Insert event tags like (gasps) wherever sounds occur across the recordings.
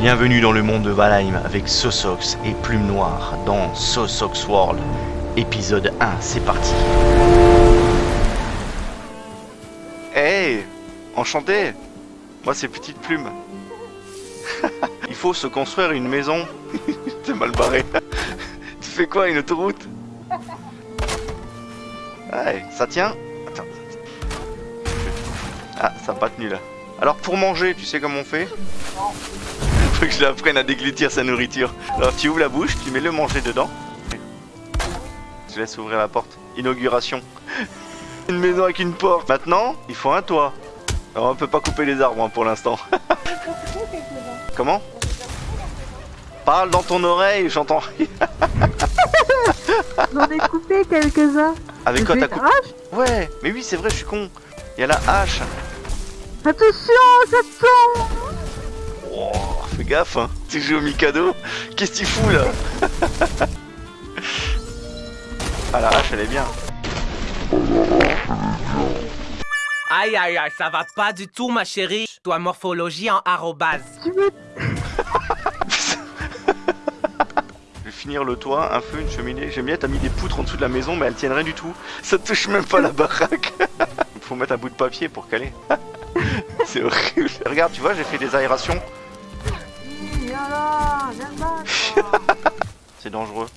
Bienvenue dans le monde de Valheim avec Sosox et Plume Noire dans Sosox World, épisode 1, c'est parti Hey Enchanté Moi c'est Petite Plume. (laughs) Il faut se construire une maison. (laughs) T'es mal barré. (laughs) tu fais quoi, une autoroute? Ouais, ça tient? Attends. Ah, ça n'a pas tenu là. Alors pour manger, tu sais comment on fait? Faut que je l'apprenne à déglutir sa nourriture. Alors tu ouvres la bouche, tu mets le manger dedans. Je laisse ouvrir la porte. Inauguration. (laughs) Une maison avec une porte. Maintenant, il faut un toit. Alors on peut pas couper les arbres hein, pour l'instant. (laughs) Comment? Parle dans ton oreille, j'entends. J'en ai coupé quelques-uns. Avec quoi t'as coupé hache? Ouais, mais oui, c'est vrai, je suis con. Il y a la hache. Attention, ça tombe Oh, fais gaffe, hein. Tu joues au Mikado Qu'est-ce que tu fous là? Ah, la hache, elle est bien. Aïe aïe aïe, ça va pas du tout ma chérie. Toi morphologie en arrobase. Je vais finir le toit, un feu, une cheminée. J'aime bien, t'as mis des poutres en dessous de la maison, mais elles tiennent rien du tout. Ça touche même pas la baraque. Il faut mettre un bout de papier pour caler. (laughs) c'est horrible. Regarde, tu vois, j'ai fait des aérations. (laughs) C'est dangereux.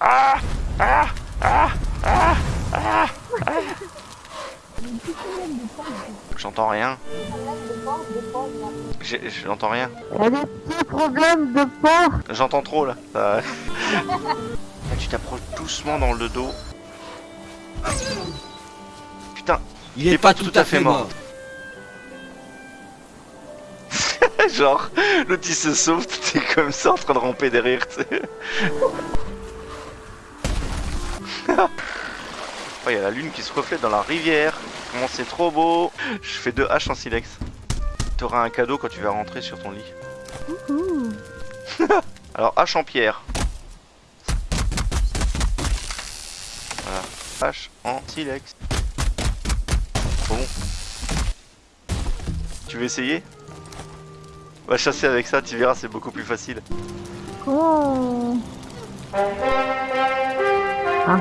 Ah Ah Ah Ah Ah Ah J'entends rien. J'entends rien. A des problèmes de. J'entends trop là. Tu t'approches doucement dans le dos. Putain, Il est pas tout à fait mort. (laughs) genre, l'autre il se sauve, t'es comme ça en train de ramper derrière, tu sais. (laughs) Oh, il y a la lune qui se reflète dans la rivière. Comment c'est trop beau. Je fais deux haches en silex. T'auras un cadeau quand tu vas rentrer sur ton lit. (laughs) Alors, hache en pierre. Voilà. Hache en silex. Bon. Tu veux essayer? Va chasser avec ça, tu verras, c'est beaucoup plus facile. Comment Ah.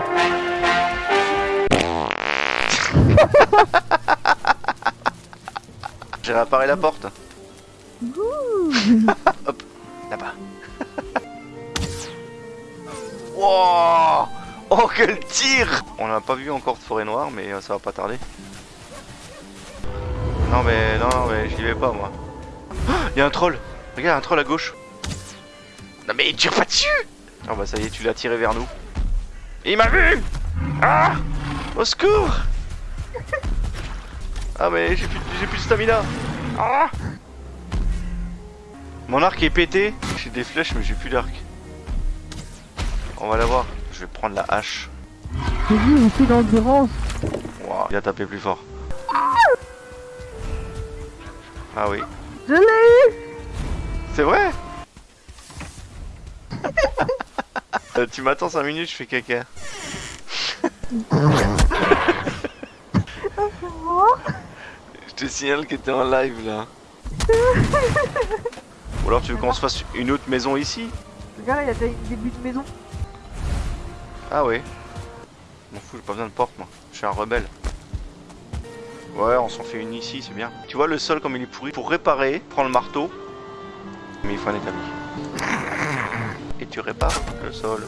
(laughs) J'ai réparé la porte. (laughs) Hop, là-bas. (laughs) wow Oh, quel tir On n'a pas vu encore de forêt noire, mais euh, ça va pas tarder. Non, mais non, non, mais j'y vais pas, moi. Il y a un troll Regarde, un troll à gauche. Non, mais il tire pas dessus Ah bah ça y est, tu l'as tiré vers nous. Il m'a vu Ah Au secours Ah mais j'ai plus, j'ai plus de stamina Ah Mon arc est pété. J'ai des flèches mais j'ai plus d'arc. On va la voir. Je vais prendre la hache. J'ai d'endurance. Wow. Il a tapé plus fort. Ah oui. Je l'ai eu C'est vrai (laughs) Euh, Tu m'attends 5 minutes, je fais caca. (laughs) Je te signale que t'es en live là. (laughs) Ou alors tu veux qu'on se fasse une autre maison ici Regarde, il y a des débuts de maison. Ah ouais. M'en fous, j'ai pas besoin de porte moi. Je suis un rebelle. Ouais, on s'en fait une ici, c'est bien. Tu vois le sol comme il est pourri. Pour réparer, prends le marteau. Mais il faut un établi. Et tu répares le sol.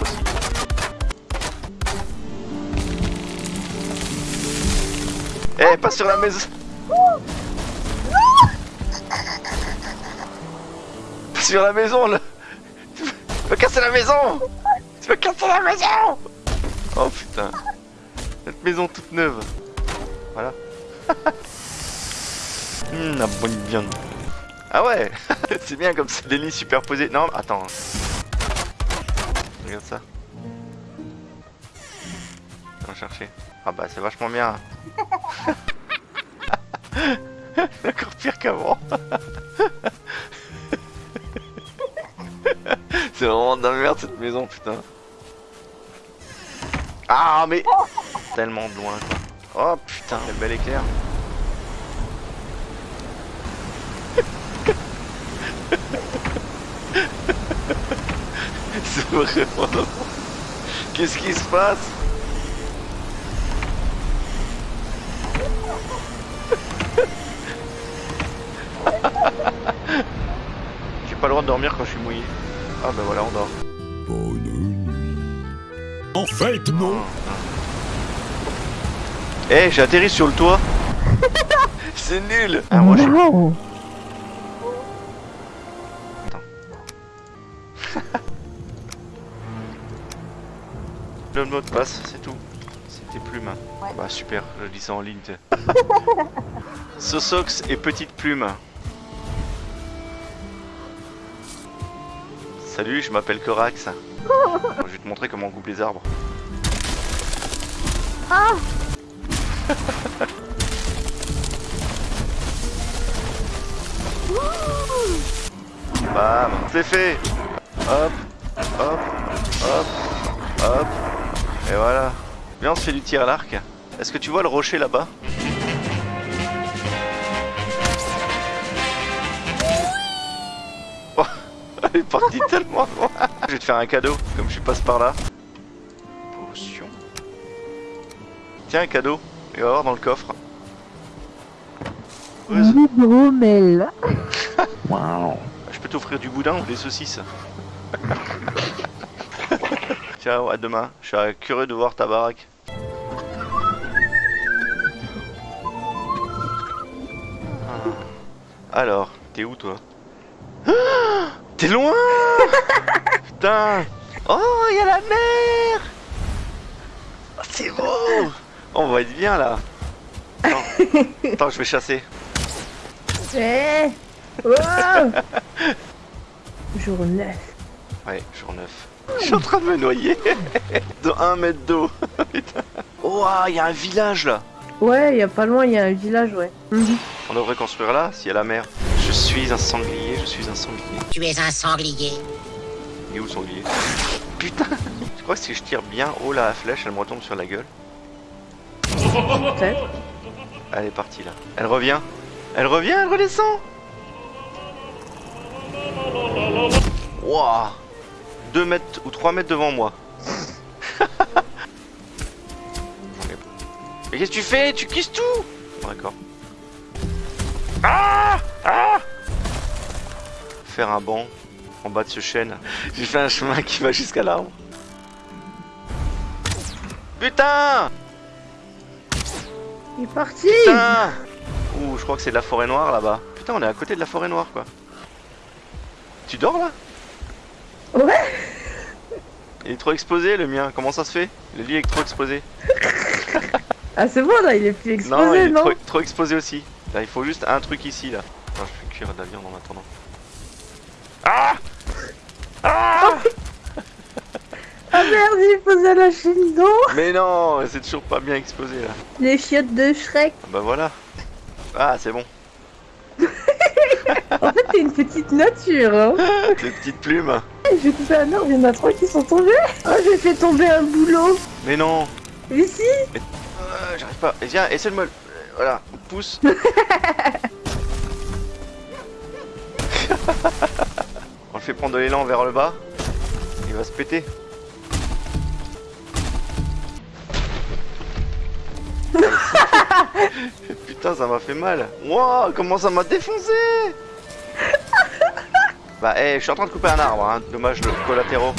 Aussi. Eh, pas sur la maison Pas sur la maison là Tu vas casser la maison Tu vas casser la maison Oh putain Cette maison toute neuve Voilà. (laughs) Hum, Ah ouais (laughs) C'est bien comme ça, des lits superposés Non, attends. Regarde ça. On va chercher. Ah bah c'est vachement bien. (laughs) Encore pire qu'avant. C'est vraiment de merde cette maison, putain. Ah, mais. Tellement loin, quoi. Oh putain, quel bel éclair. (laughs) C'est vraiment... Qu'est-ce qui se passe? J'ai pas le droit de dormir quand je suis mouillé. Ah bah ben voilà, on dort. Bonne nuit. En fait, non. Ah, eh, j'ai atterri sur le toit. (laughs) C'est nul. Ah, moi, Wow. (laughs) le mot de passe, c'est tout. C'était plume. Bah super, je lis ça en ligne. (laughs) Sosox et petite plume. Salut, je m'appelle Corax. je vais te montrer comment on coupe les arbres. Bam, c'est fait. Hop, hop, hop, hop. Et voilà. Viens, on se fait du tir à l'arc. Est-ce que tu vois le rocher là-bas? Oh, Elle est partie (laughs) tellement loin. Je vais te faire un cadeau, comme je passe par là. Potion. Tiens, un cadeau. Et va voir dans le coffre. (laughs) Je peux t'offrir du boudin ou des saucisses. (laughs) Ciao, à demain. Je suis curieux de voir ta baraque. Ah. Alors, t'es où toi Ah, (gasps) T'es loin (laughs) Putain Oh, il y a la mer C'est beau On va être bien là Attends, (laughs) Attends, je vais chasser. Eh Wow Jour 9. Ouais, jour 9. Je suis en train de me noyer (laughs) de 1 mètre d'eau. (laughs) Oh, il y a un village là. Ouais, il y a pas loin, il y a un village, ouais. Mhm. On devrait construire là, s'il y a la mer. Je suis un sanglier, je suis un sanglier. Tu es un sanglier. Et où le sanglier? Putain Je crois que si je tire bien haut la flèche, elle me retombe sur la gueule. Peut-être. Elle est partie là. Elle revient. Elle revient, elle redescend. Wouah 2 mètres ou 3 mètres devant moi. (laughs) Mais qu'est-ce que tu fais? Tu kisses tout Bon, D'accord. Ah Ah Faire un banc en bas de ce chêne. J'ai fait un chemin qui va jusqu'à l'arbre. Putain Il est parti Putain Ouh, je crois que c'est de la forêt noire là-bas. Putain, on est à côté de la forêt noire quoi. Tu dors là? Ouais Il est trop exposé le mien, comment ça se fait? Le lit est trop exposé. (laughs) Ah, c'est bon, là, il est plus exposé, non, il est trop, trop exposé aussi. Là, il faut juste un truc ici là. Attends, je vais cuire de la viande en attendant. Ah Ah Ah il faisait lâcher le dos Mais non, c'est toujours pas bien exposé là. Les chiottes de Shrek Ah Bah voilà. Ah, c'est bon. (laughs) En fait, t'es une petite nature, hein (laughs) Ces petites plumes. J'ai coupé un arbre, il y en a trois qui sont tombés Oh, j'ai fait tomber un boulot Mais non Ici Euh, J'arrive pas. Et viens, essaie de me. le- Voilà, pousse. (laughs) On le fait prendre de l'élan vers le bas. Il va se péter. (laughs) Putain, ça m'a fait mal. Wow, comment ça m'a défoncé (laughs) Bah, eh, je suis en train de couper un arbre, hein. Dommage, le collatéraux.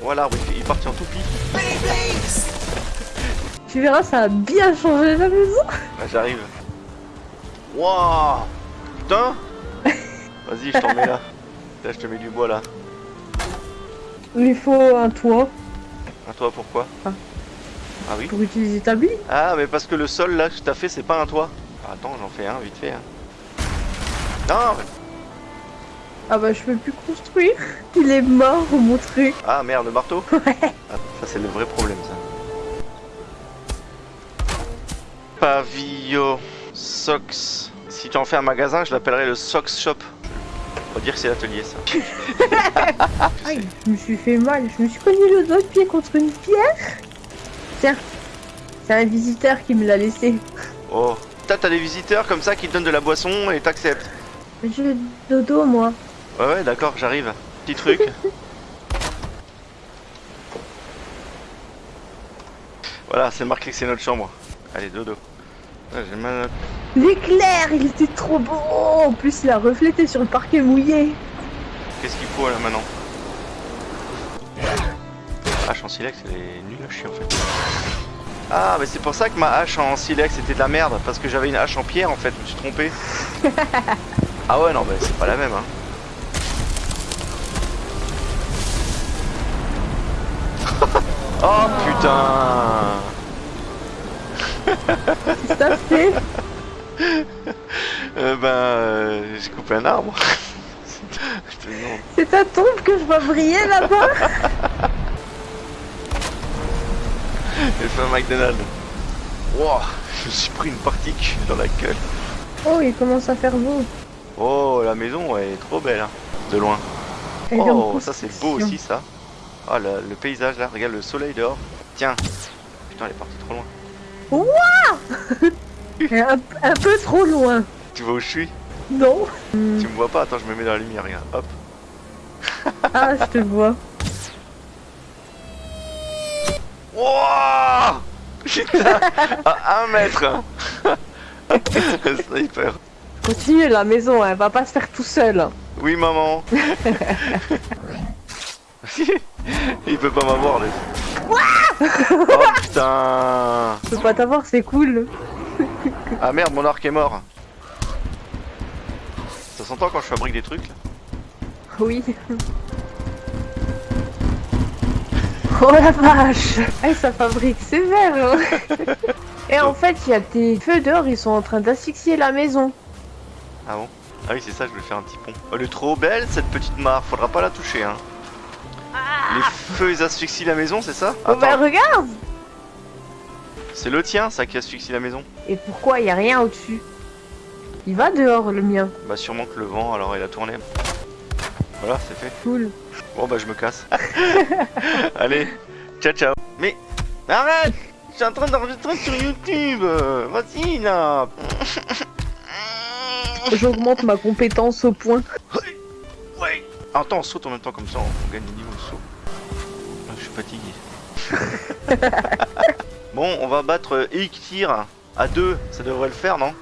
Voilà, l'arbre, il, est parti en toupie. Tu verras, ça a bien changé la maison Là, j'arrive. Wouah Putain (laughs) Vas-y, je t'en mets là. Là, je te mets du bois là. Il faut un toit À toi, pourquoi? Ah. Ah oui pour utiliser ta bille. Ah, mais parce que le sol là que t'as fait, c'est pas un toit. Ah, attends, j'en fais un vite fait. hein. Non mais- Ah bah, je peux plus construire. (laughs) Il est mort, mon truc. Ah merde, le marteau (laughs) Ouais. Ah, ça, c'est le vrai problème, ça. Pavillon Socks. Si tu en fais un magasin, je l'appellerai le Socks Shop. On va dire que c'est l'atelier, ça. Aïe, (laughs) je me suis fait mal. Je me suis cogné le doigt de pied contre une pierre. Tiens, c'est un visiteur qui me l'a laissé. Oh. T'as t'as des visiteurs comme ça qui te donnent de la boisson et t'acceptes. J'ai dodo, moi. Ouais, ouais, d'accord, j'arrive. Petit truc. (laughs) voilà, c'est marqué que c'est notre chambre. Allez, dodo. Ouais, j'ai mal. L'éclair, il était trop beau En plus, il a reflété sur le parquet mouillé. Qu'est-ce qu'il faut là maintenant? Hache en silex, elle est nulle à chier en fait. Ah, mais c'est pour ça que ma hache en silex était de la merde, parce que j'avais une hache en pierre en fait, je me suis trompé. (laughs) ah ouais, non, bah c'est pas la même hein. (laughs) oh putain Qu'est-ce que t'as (laughs) fait euh, Ben, euh, j'ai coupé un arbre. C'est ta tombe que je vois briller là-bas J'ai fait un McDonald's. Wow, je me suis pris une particule dans la gueule. Oh, il commence à faire beau. Oh, la maison elle est trop belle, hein, de loin. Elle Oh, ça c'est beau aussi ça. Ah, le, le paysage là, regarde le soleil dehors. Tiens. Putain, elle est partie trop loin. (laughs) Est Un, un peu trop loin. Tu vois où je suis? Non Tu me vois pas Attends, je me mets dans la lumière, regarde. Hop. Ah, je te vois. Wouah Putain À un mètre (laughs) Sniper. Continue la maison, elle va pas se faire tout seul. Oui, maman. (laughs) Il peut pas m'avoir, lui. oh putain Je peux pas t'avoir, c'est cool. (laughs) Ah merde, mon arc est mort. Ça s'entend quand je fabrique des trucs là Oui. Oh la vache Eh, ça fabrique sévère hein. (laughs) Et en fait, il y a des feux dehors, ils sont en train d'asphyxier la maison. Ah bon? Ah oui, c'est ça, je voulais faire un petit pont. Oh, elle est trop belle cette petite mare, faudra pas la toucher hein. Les feux ils asphyxient la maison, c'est ça? Oh bah regarde c'est le tien ça qui asphyxie la maison? Et pourquoi il y a rien au-dessus? Il va dehors, le mien. Bah sûrement que le vent, alors il a tourné. Voilà, c'est fait. Cool. Bon bah je me casse. (laughs) Allez, ciao ciao. Mais arrête Je suis en train d'enregistrer sur YouTube euh, Vas-y là J'augmente ma compétence au point. Ouais Attends, on saute en même temps comme ça, on gagne le niveau de saut. Ah, je suis fatigué. (laughs) bon, on va battre euh, Eiktir à deux, ça devrait le faire, non?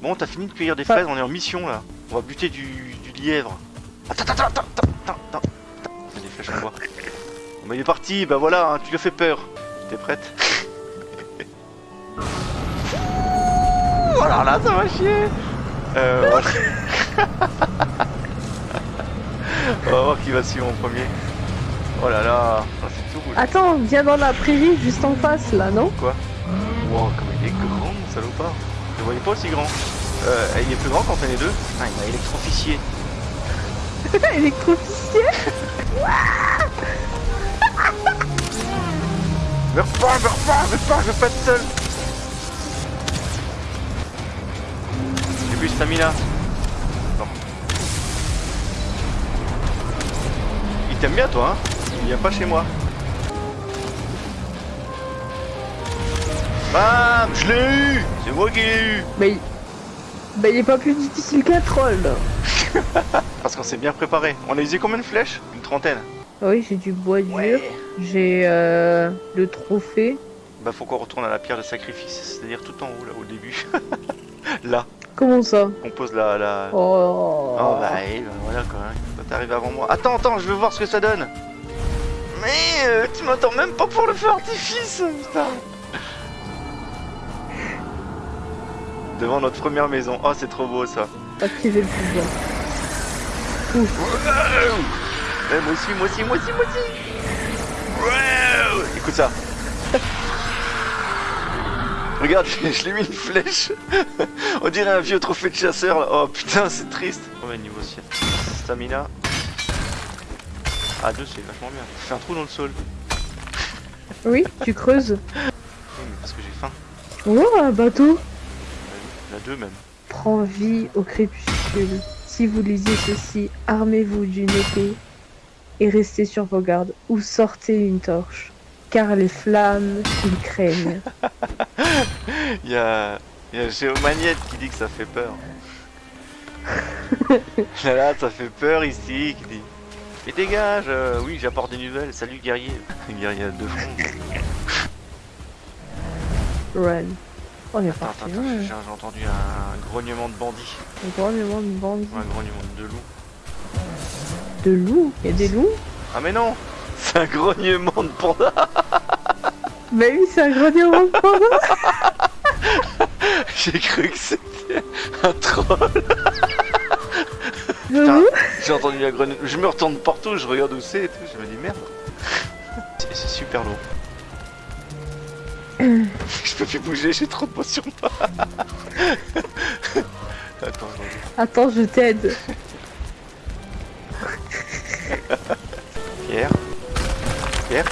Bon, t'as fini de cueillir des fraises, on est en mission là. On va buter du, du lièvre. Attends, attends, attends, attends, attends, attends. Il y a des flèches en bois. Bon, bah il est parti, bah voilà, hein, tu lui as fait peur. T'es prête (laughs) Oh là là, ça va chier euh. On va voir qui (laughs) va suivre en premier. Oh là là, Ah, c'est tout rouge. Attends, viens dans la prairie juste en face là, non Quoi Wow, comme il est grand, mon salopard. Je le voyais pas aussi grand. Euh, il est plus grand quand on est deux. Ah, il m'a électroficié. (laughs) Électroficier Meurs pas, meurs pas, meurs pas, je veux pas être seul. J'ai plus stamina. Non. Il t'aime bien toi, hein Il vient pas chez moi. Bam Je l'ai eu C'est moi qui l'ai eu Bah il... bah il est pas plus difficile qu'un troll. (laughs) Parce qu'on s'est bien préparé. On a usé combien de flèches? Une trentaine. Ah Oui, j'ai du bois dur. J'ai euh, le trophée. Bah faut qu'on retourne à la pierre de sacrifice, c'est-à-dire tout en haut là, au début. (laughs) là, Comment ça? On pose la... la... Oh, Oh bah, eh, bah, voilà quoi, toi t'arrives avant moi. Attends, attends, je veux voir ce que ça donne. Mais euh, tu m'attends même pas pour le feu artifice, putain. Devant notre première maison. Oh, c'est trop beau ça. Activer le pouvoir. Moi aussi, moi aussi, moi aussi, moi aussi. Wow Écoute ça. Regarde, je (laughs) je lui ai mis une flèche. On dirait un vieux trophée de chasseur. là. Oh putain, c'est triste. Combien de niveau ciel Stamina. Ah, deux, c'est vachement bien. Fais un trou dans le sol. Oui, tu creuses. Oui, mais parce que j'ai faim. Oh, un bateau. La deux même. Prends vie au crépuscule. Si vous lisez ceci, armez-vous d'une épée et restez sur vos gardes ou sortez une torche. Car les flammes, ils craignent. (laughs) Il y a, y a Géomagnette qui dit que ça fait peur. Là (laughs) là, ça fait peur ici. Qui dit Mais dégage euh, Oui, j'apporte des nouvelles. Salut guerrier. (laughs) guerrier de front. Run. Il est Attends, parti j'ai entendu un grognement de bandits. Un grognement de bandits. Un grognement de loups. De loups? Il y a des loups? Ah mais non C'est un grognement de panda (laughs) Bah oui, c'est un grognement de panda (laughs) J'ai cru que c'était un troll J'ai entendu la grenouille. Je me retourne partout, je regarde où c'est et tout. Je me dis merde. C'est super lourd. Je peux plus bouger, j'ai trop de moi. (laughs) Attends, je. Attends, je t'aide. Pierre. Pierre.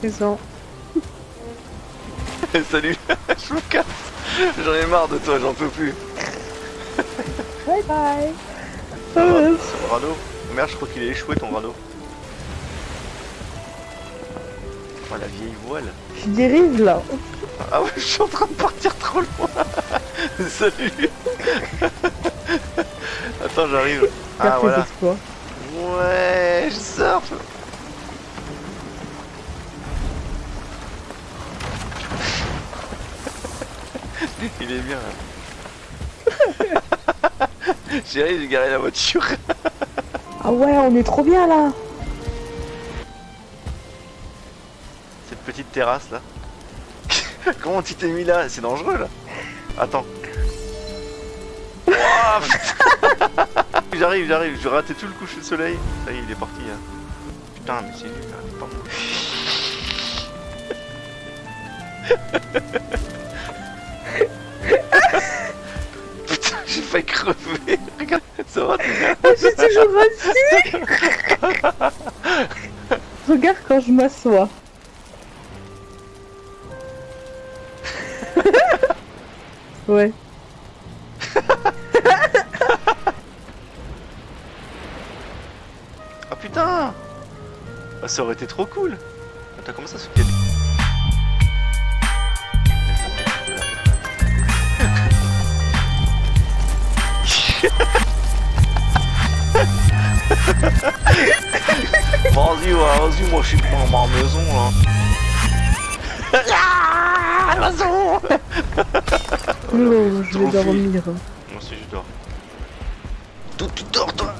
Présent. (laughs) Salut, (laughs) je me casse. J'en ai marre de toi, j'en peux plus. Bye bye. Radeau. Merde, je crois qu'il a échoué ton radeau. Oh la vieille voile. je dérive là. Ah ouais, je suis en train de partir trop loin. (laughs) Salut. (laughs) Attends, j'arrive. Ah voilà. Ouais, je surfe. (laughs) Il est bien. là. J'ai garé la voiture. Ah ouais, on est trop bien là. Terrasse là. (laughs) Comment tu t'es mis là? C'est dangereux là. Attends. Oh, (laughs) j'arrive, j'arrive. Je raté tout le coucher de soleil. Ça y est, il est parti. Hein. Putain, mais c'est nul. C'est pas moi. (laughs) Putain, j'ai failli crever. Regarde, ça va, suis toujours. Regarde quand je m'assois. Ouais. Ah (laughs) putain Ah, Ça aurait été trop cool Attends, comment ça se fait (laughs) Vas-y, vas-y, moi je suis dans ma maison là. (laughs) Ah, maison Non, je vais dormir. Moi aussi je dors. Tout tu dors toi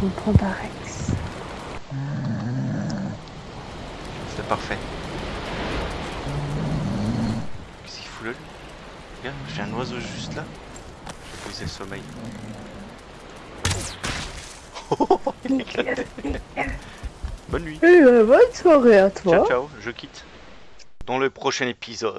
Comprends pas Rex. C'est parfait. Qu'est-ce qu'il fout là lui? Regarde, j'ai un oiseau juste là. Je vais poser le sommeil. Oh, il est éclaté. Bonne nuit. Eh ben, bonne soirée à toi. Ciao ciao, je quitte. Dans le prochain épisode.